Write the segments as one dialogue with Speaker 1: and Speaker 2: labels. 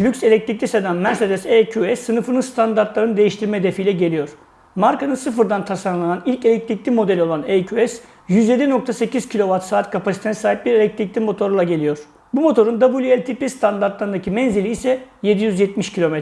Speaker 1: Lüks elektrikli sedan Mercedes EQS sınıfının standartlarını değiştirme hedefiyle geliyor. Markanın sıfırdan tasarlanan ilk elektrikli modeli olan EQS, 107.8 kWh kapasitesine sahip bir elektrikli motorla geliyor. Bu motorun WLTP standartlarındaki menzili ise 770 km.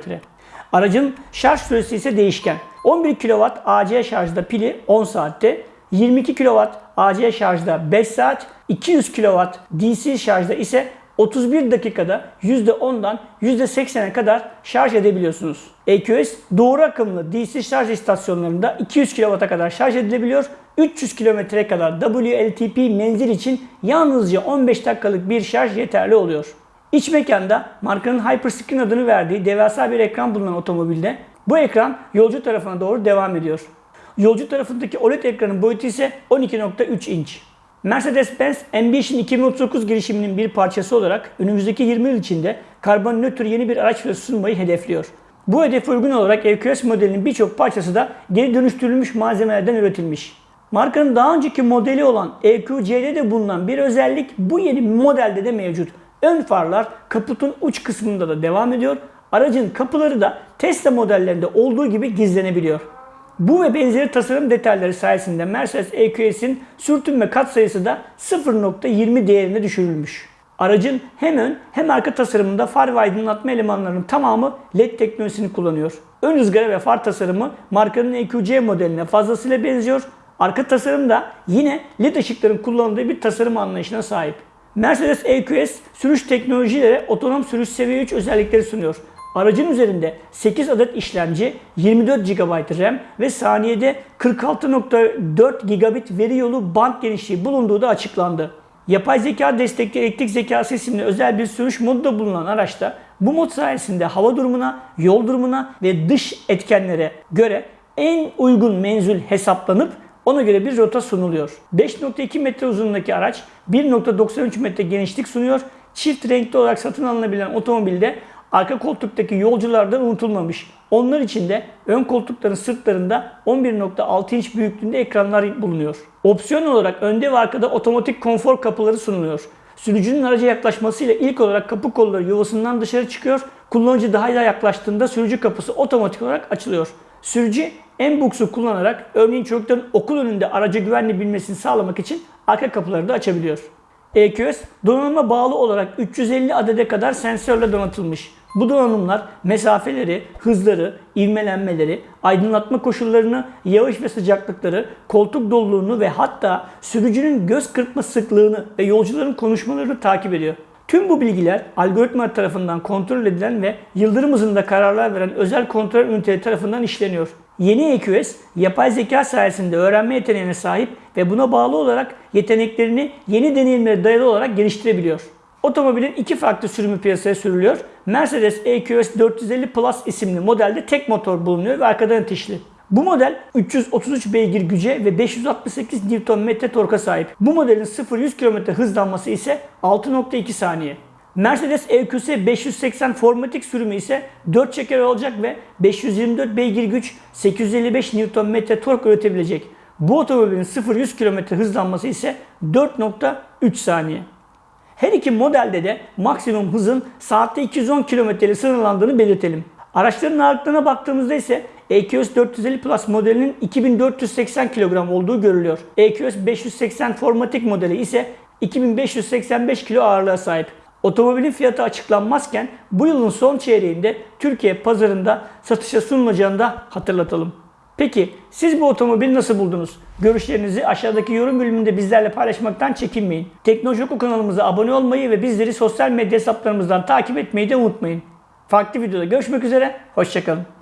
Speaker 1: Aracın şarj süresi ise değişken. 11 kW AC şarjda pili 10 saatte, 22 kW AC şarjda 5 saat, 200 kW DC şarjda ise 31 dakikada %10'dan %80'e kadar şarj edebiliyorsunuz. EQS doğru akımlı DC şarj istasyonlarında 200 kW'a kadar şarj edilebiliyor. 300 kilometreye kadar WLTP menzil için yalnızca 15 dakikalık bir şarj yeterli oluyor. İç mekanda markanın Hyperscreen adını verdiği devasa bir ekran bulunan otomobilde bu ekran yolcu tarafına doğru devam ediyor. Yolcu tarafındaki OLED ekranın boyutu ise 12.3 inç. Mercedes-Benz Ambition 2039 girişiminin bir parçası olarak önümüzdeki 20 yıl içinde karbon nötr yeni bir araç fiyatı sunmayı hedefliyor. Bu hedefe uygun olarak EQS modelinin birçok parçası da geri dönüştürülmüş malzemelerden üretilmiş. Markanın daha önceki modeli olan EQC'de de bulunan bir özellik bu yeni modelde de mevcut. Ön farlar kaputun uç kısmında da devam ediyor. Aracın kapıları da Tesla modellerinde olduğu gibi gizlenebiliyor. Bu ve benzeri tasarım detayları sayesinde Mercedes EQS'in sürtünme katsayısı da 0.20 değerine düşürülmüş. Aracın hem ön hem arka tasarımında far ve aydınlatma elemanlarının tamamı LED teknolojisini kullanıyor. Ön ızgara ve far tasarımı markanın EQC modeline fazlasıyla benziyor. Arka tasarım da yine LED ışıkların kullanıldığı bir tasarım anlayışına sahip. Mercedes EQS sürüş teknolojileri otonom sürüş seviye 3 özellikleri sunuyor. Aracın üzerinde 8 adet işlemci, 24 GB RAM ve saniyede 46.4 gigabit veri yolu band genişliği bulunduğu da açıklandı. Yapay zeka destekli elektrik zekası isimli özel bir sürüş modu da bulunan araçta bu mod sayesinde hava durumuna, yol durumuna ve dış etkenlere göre en uygun menzil hesaplanıp ona göre bir rota sunuluyor. 5.2 metre uzunluğundaki araç 1.93 metre genişlik sunuyor. Çift renkli olarak satın alınabilen otomobilde arka koltuktaki yolculardan unutulmamış. Onlar için de ön koltukların sırtlarında 11.6 inç büyüklüğünde ekranlar bulunuyor. Opsiyon olarak önde ve arkada otomatik konfor kapıları sunuluyor. Sürücünün araca yaklaşmasıyla ilk olarak kapı kolları yuvasından dışarı çıkıyor. Kullanıcı daha da yaklaştığında sürücü kapısı otomatik olarak açılıyor. Sürücü M-Box'u kullanarak örneğin çocukların okul önünde araca güvenli binmesini sağlamak için arka kapıları da açabiliyor. EQS donanıma bağlı olarak 350 adede kadar sensörle donatılmış. Bu donanımlar mesafeleri, hızları, ivmelenmeleri, aydınlatma koşullarını, yağış ve sıcaklıkları, koltuk doluluğunu ve hatta sürücünün göz kırpma sıklığını ve yolcuların konuşmalarını takip ediyor. Tüm bu bilgiler algoritma tarafından kontrol edilen ve yıldırım hızında kararlar veren özel kontrol üniteleri tarafından işleniyor. Yeni EQS, yapay zeka sayesinde öğrenme yeteneğine sahip ve buna bağlı olarak yeteneklerini yeni deneyimlere dayalı olarak geliştirebiliyor. Otomobilin iki farklı sürümü piyasaya sürülüyor. Mercedes EQS 450 Plus isimli modelde tek motor bulunuyor ve arkadan itişli. Bu model 333 beygir güce ve 568 Nm torka sahip. Bu modelin 0-100 km hızlanması ise 6.2 saniye. Mercedes EQS 580 Formatic sürümü ise 4 çeker olacak ve 524 beygir güç 855 Nm tork üretebilecek. Bu otomobilin 0-100 km hızlanması ise 4.3 saniye. Her iki modelde de maksimum hızın saatte 210 km ile sınırlandığını belirtelim. Araçların ağırlıklarına baktığımızda ise EQS 450 Plus modelinin 2480 kilogram olduğu görülüyor. EQS 580 Formatic modeli ise 2585 kilo ağırlığa sahip. Otomobilin fiyatı açıklanmazken bu yılın son çeyreğinde Türkiye pazarında satışa sunulacağını da hatırlatalım. Peki siz bu otomobili nasıl buldunuz? Görüşlerinizi aşağıdaki yorum bölümünde bizlerle paylaşmaktan çekinmeyin. Teknoloji Oku kanalımıza abone olmayı ve bizleri sosyal medya hesaplarımızdan takip etmeyi de unutmayın. Farklı videoda görüşmek üzere, hoşçakalın.